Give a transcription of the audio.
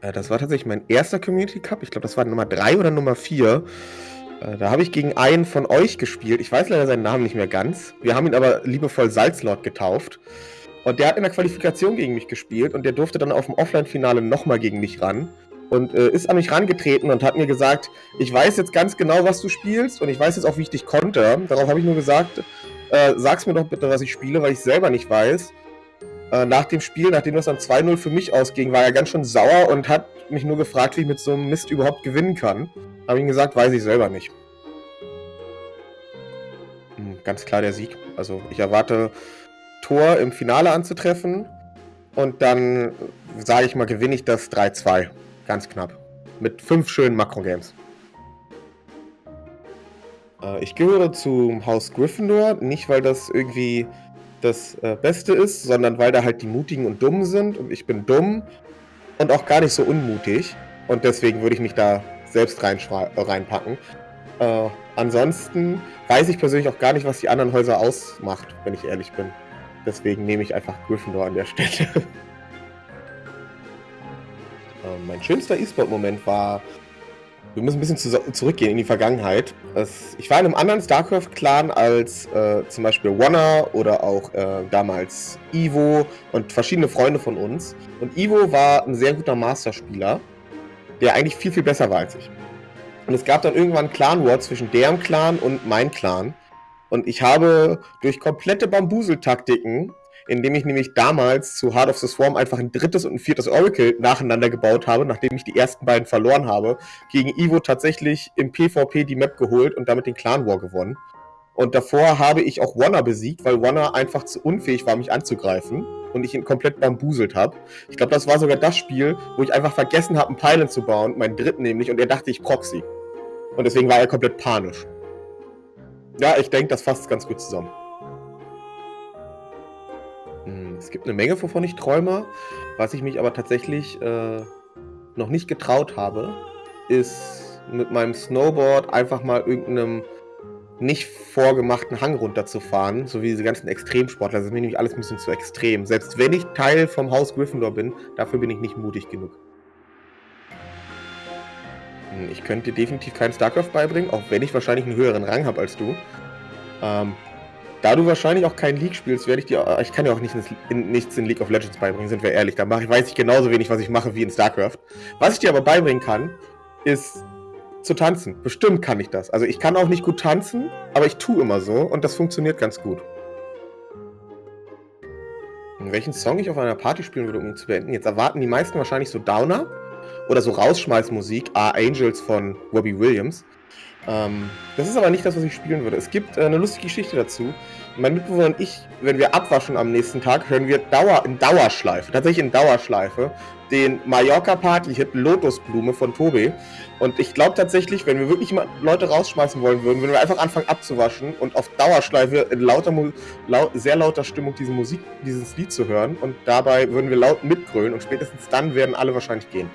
Äh, das war tatsächlich mein erster Community Cup. Ich glaube, das war Nummer 3 oder Nummer 4. Äh, da habe ich gegen einen von euch gespielt. Ich weiß leider seinen Namen nicht mehr ganz. Wir haben ihn aber liebevoll Salzlord getauft. Und der hat in der Qualifikation gegen mich gespielt und der durfte dann auf dem Offline-Finale nochmal gegen mich ran. Und äh, ist an mich rangetreten und hat mir gesagt, ich weiß jetzt ganz genau, was du spielst und ich weiß jetzt auch, wie ich dich konnte. Darauf habe ich nur gesagt, äh, sag's mir doch bitte, was ich spiele, weil ich selber nicht weiß. Äh, nach dem Spiel, nachdem das dann 2-0 für mich ausging, war er ganz schön sauer und hat mich nur gefragt, wie ich mit so einem Mist überhaupt gewinnen kann. Habe ihm gesagt, weiß ich selber nicht. Hm, ganz klar der Sieg. Also ich erwarte Tor im Finale anzutreffen und dann, sage ich mal, gewinne ich das 3-2. Ganz knapp. Mit fünf schönen Makro-Games. Äh, ich gehöre zum Haus Gryffindor, nicht weil das irgendwie das äh, Beste ist, sondern weil da halt die Mutigen und Dummen sind und ich bin dumm und auch gar nicht so unmutig und deswegen würde ich mich da selbst reinpacken. Äh, ansonsten weiß ich persönlich auch gar nicht, was die anderen Häuser ausmacht, wenn ich ehrlich bin. Deswegen nehme ich einfach Gryffindor an der Stelle. äh, mein schönster E-Sport-Moment war wir müssen ein bisschen zu zurückgehen in die Vergangenheit. Ich war in einem anderen StarCraft-Clan als äh, zum Beispiel Wanna oder auch äh, damals Ivo und verschiedene Freunde von uns. Und Ivo war ein sehr guter Master-Spieler, der eigentlich viel, viel besser war als ich. Und es gab dann irgendwann Clan War zwischen deren Clan und mein Clan. Und ich habe durch komplette Bambuseltaktiken indem ich nämlich damals zu Heart of the Swarm einfach ein drittes und ein viertes Oracle nacheinander gebaut habe, nachdem ich die ersten beiden verloren habe, gegen Ivo tatsächlich im PvP die Map geholt und damit den Clan War gewonnen. Und davor habe ich auch Wanna besiegt, weil Wanna einfach zu unfähig war, mich anzugreifen und ich ihn komplett bambuselt habe. Ich glaube, das war sogar das Spiel, wo ich einfach vergessen habe, einen Pylon zu bauen, meinen dritten nämlich, und er dachte, ich proxy. Und deswegen war er komplett panisch. Ja, ich denke, das fasst ganz gut zusammen. Es gibt eine Menge, wovon ich träume. Was ich mich aber tatsächlich äh, noch nicht getraut habe, ist mit meinem Snowboard einfach mal irgendeinem nicht vorgemachten Hang runterzufahren, so wie diese ganzen Extremsportler. Das ist mir nämlich alles ein bisschen zu extrem. Selbst wenn ich Teil vom Haus Gryffindor bin, dafür bin ich nicht mutig genug. Hm, ich könnte dir definitiv keinen StarCraft beibringen, auch wenn ich wahrscheinlich einen höheren Rang habe als du. Ähm, da du wahrscheinlich auch kein League spielst, werde ich dir. Ich kann dir auch nicht in, nichts in League of Legends beibringen, sind wir ehrlich. Da mache weiß ich genauso wenig, was ich mache wie in StarCraft. Was ich dir aber beibringen kann, ist zu tanzen. Bestimmt kann ich das. Also ich kann auch nicht gut tanzen, aber ich tue immer so und das funktioniert ganz gut. welchen Song ich auf einer Party spielen würde, um ihn zu beenden? Jetzt erwarten die meisten wahrscheinlich so Downer oder so Rausschmeißmusik, Ah Angels von Robbie Williams. Ähm, das ist aber nicht das, was ich spielen würde. Es gibt äh, eine lustige Geschichte dazu. Mein Mitbewohner und ich, wenn wir abwaschen am nächsten Tag, hören wir Dauer, in Dauerschleife, tatsächlich in Dauerschleife, den Mallorca-Party-Hit Lotusblume von Tobi. Und ich glaube tatsächlich, wenn wir wirklich mal Leute rausschmeißen wollen würden, würden wir einfach anfangen abzuwaschen und auf Dauerschleife in lauter, laut, sehr lauter Stimmung diese Musik, dieses Lied zu hören. Und dabei würden wir laut mitgrölen und spätestens dann werden alle wahrscheinlich gehen.